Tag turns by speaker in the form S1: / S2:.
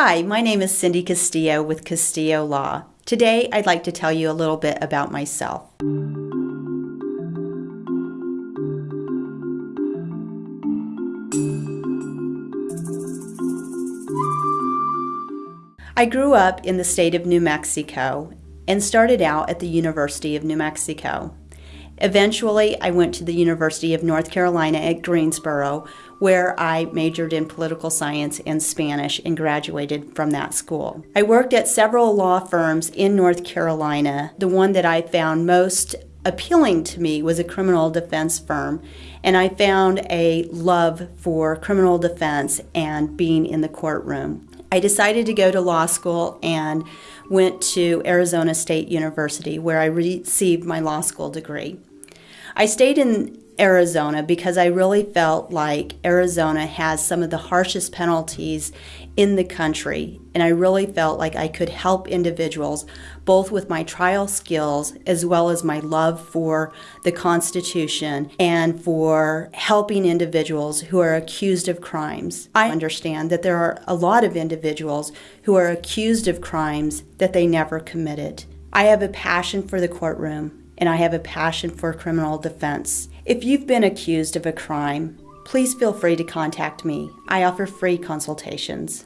S1: Hi, my name is Cindy Castillo with Castillo Law. Today, I'd like to tell you a little bit about myself. I grew up in the state of New Mexico and started out at the University of New Mexico. Eventually, I went to the University of North Carolina at Greensboro, where I majored in political science and Spanish and graduated from that school. I worked at several law firms in North Carolina. The one that I found most appealing to me was a criminal defense firm, and I found a love for criminal defense and being in the courtroom. I decided to go to law school and went to Arizona State University where I received my law school degree. I stayed in Arizona because I really felt like Arizona has some of the harshest penalties in the country. And I really felt like I could help individuals both with my trial skills as well as my love for the Constitution and for helping individuals who are accused of crimes. I understand that there are a lot of individuals who are accused of crimes that they never committed. I have a passion for the courtroom and I have a passion for criminal defense. If you've been accused of a crime, please feel free to contact me. I offer free consultations.